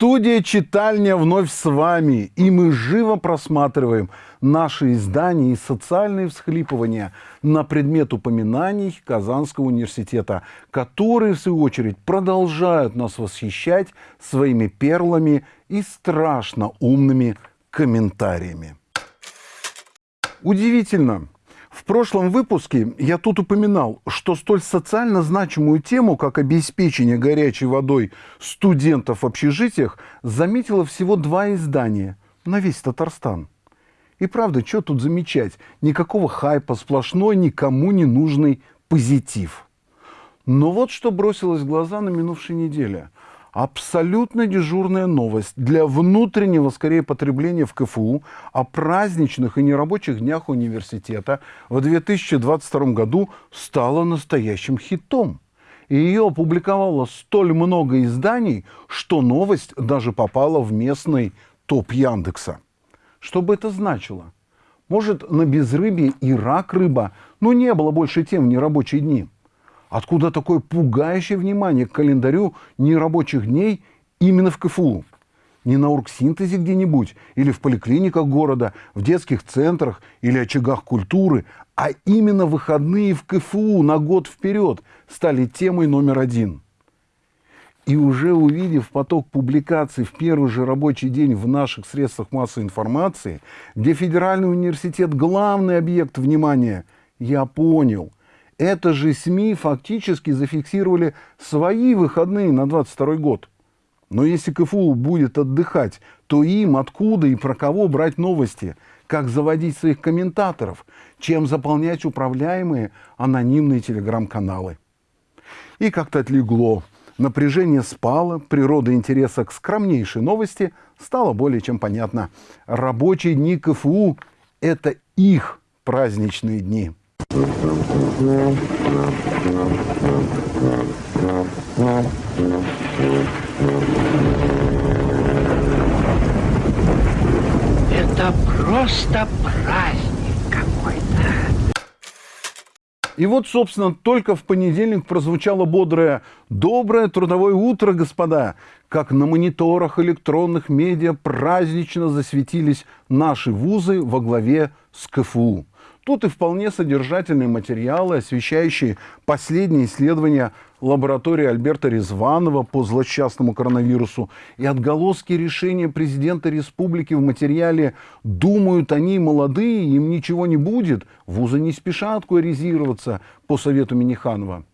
Студия «Читальня» вновь с вами, и мы живо просматриваем наши издания и социальные всхлипывания на предмет упоминаний Казанского университета, которые, в свою очередь, продолжают нас восхищать своими перлами и страшно умными комментариями. Удивительно, в прошлом выпуске я тут упоминал, что столь социально значимую тему, как обеспечение горячей водой студентов в общежитиях, заметило всего два издания на весь Татарстан. И правда, что тут замечать? Никакого хайпа, сплошной, никому не нужный позитив. Но вот что бросилось в глаза на минувшей неделе – абсолютно дежурная новость для внутреннего, скорее, потребления в КФУ о праздничных и нерабочих днях университета в 2022 году стала настоящим хитом. И ее опубликовало столь много изданий, что новость даже попала в местный топ Яндекса. Что бы это значило? Может, на безрыбье и рак рыба, но не было больше тем в нерабочие дни – Откуда такое пугающее внимание к календарю нерабочих дней именно в КФУ? Не на оргсинтезе где-нибудь, или в поликлиниках города, в детских центрах или очагах культуры, а именно выходные в КФУ на год вперед стали темой номер один. И уже увидев поток публикаций в первый же рабочий день в наших средствах массовой информации, где федеральный университет – главный объект внимания, я понял – это же СМИ фактически зафиксировали свои выходные на 22 год. Но если КФУ будет отдыхать, то им откуда и про кого брать новости, как заводить своих комментаторов, чем заполнять управляемые анонимные телеграм-каналы. И как-то отлегло. Напряжение спало, природа интереса к скромнейшей новости стала более чем понятна. Рабочие дни КФУ – это их праздничные дни. Это просто праздник какой-то. И вот, собственно, только в понедельник прозвучало бодрое «Доброе трудовое утро, господа!» Как на мониторах электронных медиа празднично засветились наши вузы во главе с КФУ. Тут и вполне содержательные материалы, освещающие последние исследования лаборатории Альберта Резванова по злосчастному коронавирусу и отголоски решения президента республики в материале «Думают они молодые, им ничего не будет, вузы не спешат куаризироваться» по совету Миниханова.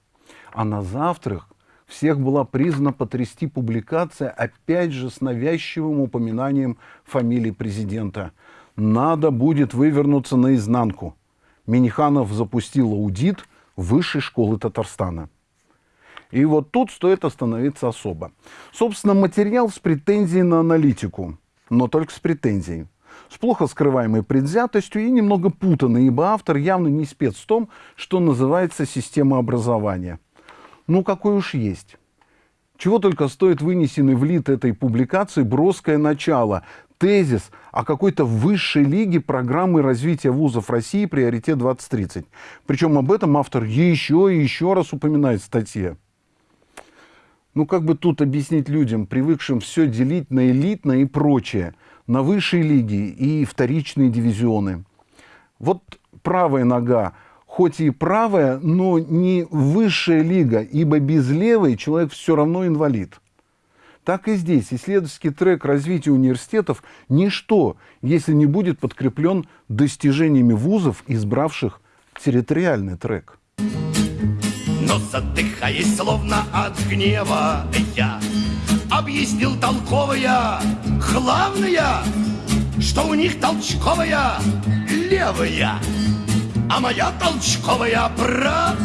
А на завтрак всех была признана потрясти публикация, опять же с навязчивым упоминанием фамилии президента – надо будет вывернуться наизнанку. Миниханов запустил аудит Высшей школы Татарстана. И вот тут стоит остановиться особо. Собственно, материал с претензией на аналитику, но только с претензией. С плохо скрываемой предвзятостью и немного путанный, ибо автор явно не спец в том, что называется система образования. Ну, какой уж есть. Чего только стоит вынесенный в лид этой публикации броское начало, тезис о какой-то высшей лиге программы развития вузов России «Приоритет 2030». Причем об этом автор еще и еще раз упоминает в статье. Ну, как бы тут объяснить людям, привыкшим все делить на элитное и прочее, на высшие лиги и вторичные дивизионы. Вот правая нога хоть и правая, но не высшая лига, ибо без левой человек все равно инвалид. Так и здесь исследовательский трек развития университетов – ничто, если не будет подкреплен достижениями вузов, избравших территориальный трек. Но задыхаясь словно от гнева, я объяснил толковая, главное, что у них толчковая левая а моя толчковая правая.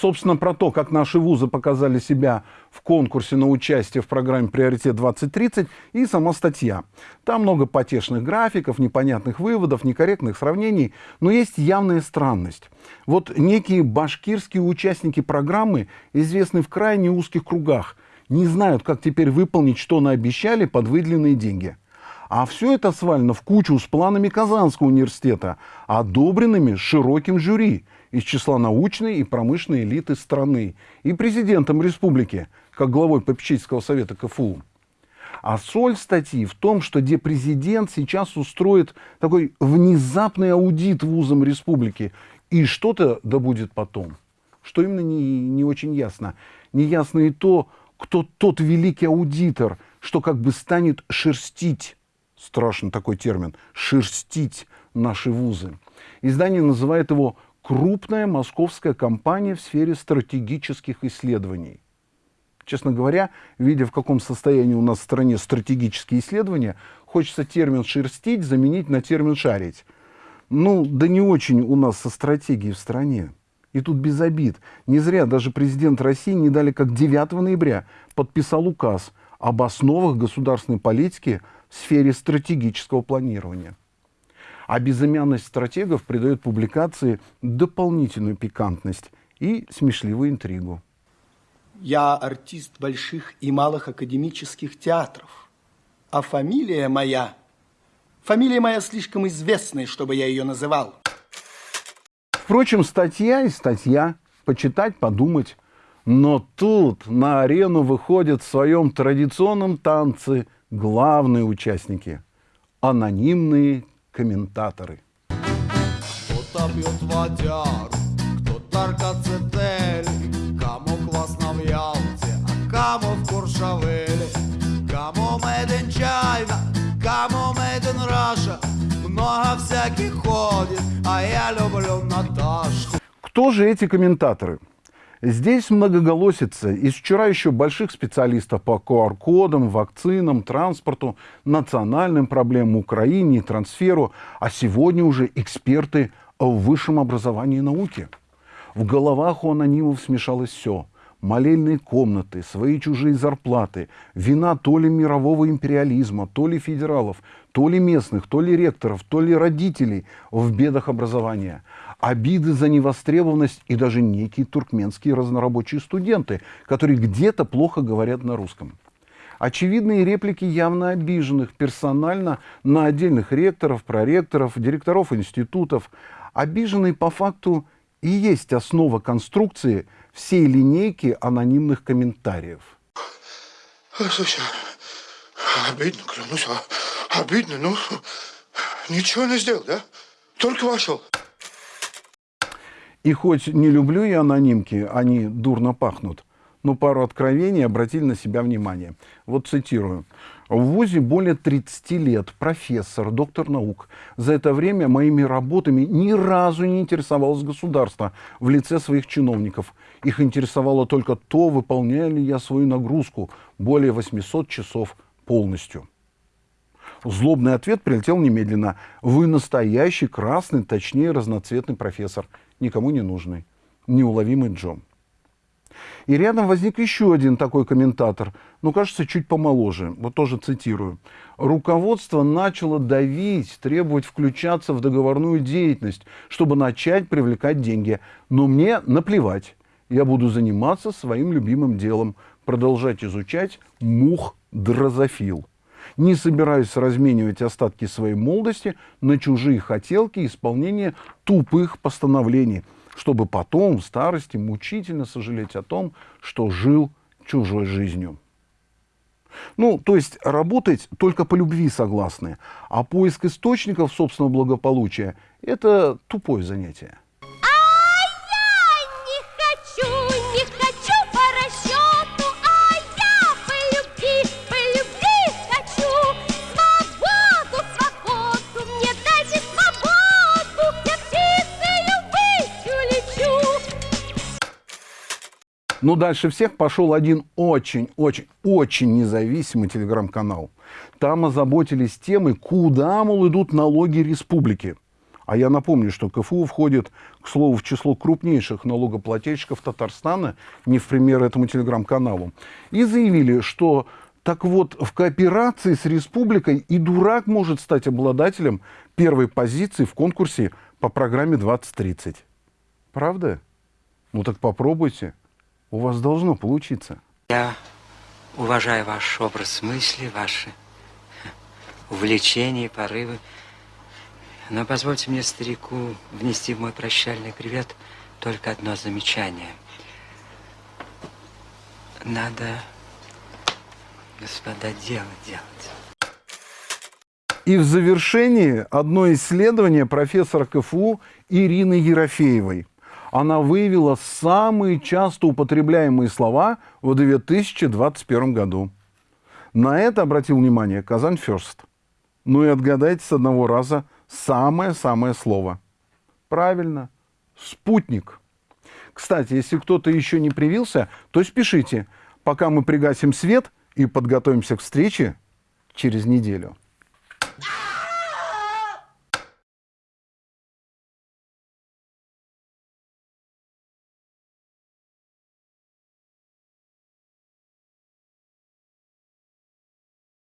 Собственно, про то, как наши вузы показали себя в конкурсе на участие в программе «Приоритет-2030» и сама статья. Там много потешных графиков, непонятных выводов, некорректных сравнений, но есть явная странность. Вот некие башкирские участники программы, известные в крайне узких кругах, не знают, как теперь выполнить, что наобещали под выделенные деньги – А все это свалено в кучу с планами Казанского университета, одобренными широким жюри из числа научной и промышленной элиты страны и президентом республики, как главой попечительского совета КФУ. А соль статьи в том, что где президент сейчас устроит такой внезапный аудит вузам республики, и что-то да будет потом. Что именно не, не очень ясно. Не ясно и то, кто тот великий аудитор, что как бы станет шерстить страшный такой термин, шерстить наши вузы. Издание называет его «крупная московская компания в сфере стратегических исследований». Честно говоря, видя, в каком состоянии у нас в стране стратегические исследования, хочется термин «шерстить» заменить на термин «шарить». Ну, да не очень у нас со стратегией в стране. И тут без обид. Не зря даже президент России не дали как 9 ноября подписал указ об основах государственной политики в сфере стратегического планирования. А безымянность стратегов придает публикации дополнительную пикантность и смешливую интригу. Я артист больших и малых академических театров. А фамилия моя... Фамилия моя слишком известная, чтобы я ее называл. Впрочем, статья и статья. Почитать, подумать. Но тут на арену выходят в своем традиционном танце главные участники – анонимные комментаторы. Кто-то пьет водяру, кто-то аркацетель, кому классно в Ялте, а кому в Куршавеле, кому made in China, кому made in Russia, много всяких ходит, а я люблю Наташку. Кто же эти комментаторы? Здесь многоголосица из вчера еще больших специалистов по QR-кодам, вакцинам, транспорту, национальным проблемам Украине и трансферу, а сегодня уже эксперты в высшем образовании и науке. В головах у анонимов смешалось все. Молельные комнаты, свои чужие зарплаты, вина то ли мирового империализма, то ли федералов, то ли местных, то ли ректоров, то ли родителей в бедах образования – обиды за невостребованность и даже некие туркменские разнорабочие студенты, которые где-то плохо говорят на русском. Очевидные реплики явно обиженных персонально на отдельных ректоров, проректоров, директоров институтов. Обиженные по факту и есть основа конструкции всей линейки анонимных комментариев. Слушай, обидно, клянусь, а, обидно, ну, ничего не сделал, да? Только вошел. И хоть не люблю я анонимки, они дурно пахнут, но пару откровений обратили на себя внимание. Вот цитирую. В ВУЗе более 30 лет, профессор, доктор наук. За это время моими работами ни разу не интересовалось государство в лице своих чиновников. Их интересовало только то, выполняю ли я свою нагрузку более 800 часов полностью. Злобный ответ прилетел немедленно. Вы настоящий красный, точнее разноцветный профессор никому не нужный, неуловимый Джон. И рядом возник еще один такой комментатор, ну, кажется, чуть помоложе, вот тоже цитирую. Руководство начало давить, требовать включаться в договорную деятельность, чтобы начать привлекать деньги. Но мне наплевать, я буду заниматься своим любимым делом, продолжать изучать мух дрозофил. Не собираюсь разменивать остатки своей молодости на чужие хотелки и исполнение тупых постановлений, чтобы потом в старости мучительно сожалеть о том, что жил чужой жизнью. Ну, то есть работать только по любви согласны, а поиск источников собственного благополучия – это тупое занятие. Но дальше всех пошел один очень-очень-очень независимый телеграм-канал. Там озаботились темой, куда, мол, идут налоги республики. А я напомню, что КФУ входит, к слову, в число крупнейших налогоплательщиков Татарстана, не в пример этому телеграм-каналу. И заявили, что так вот, в кооперации с республикой и дурак может стать обладателем первой позиции в конкурсе по программе 2030. Правда? Ну так попробуйте. У вас должно получиться. Я уважаю ваш образ мысли, ваши увлечения порывы. Но позвольте мне, старику, внести в мой прощальный привет только одно замечание. Надо, господа, дело делать. И в завершении одно исследование профессора КФУ Ирины Ерофеевой. Она выявила самые часто употребляемые слова в 2021 году. На это обратил внимание Казань Ферст. Ну и отгадайте с одного раза самое-самое слово. Правильно, спутник. Кстати, если кто-то еще не привился, то спешите, пока мы пригасим свет и подготовимся к встрече через неделю.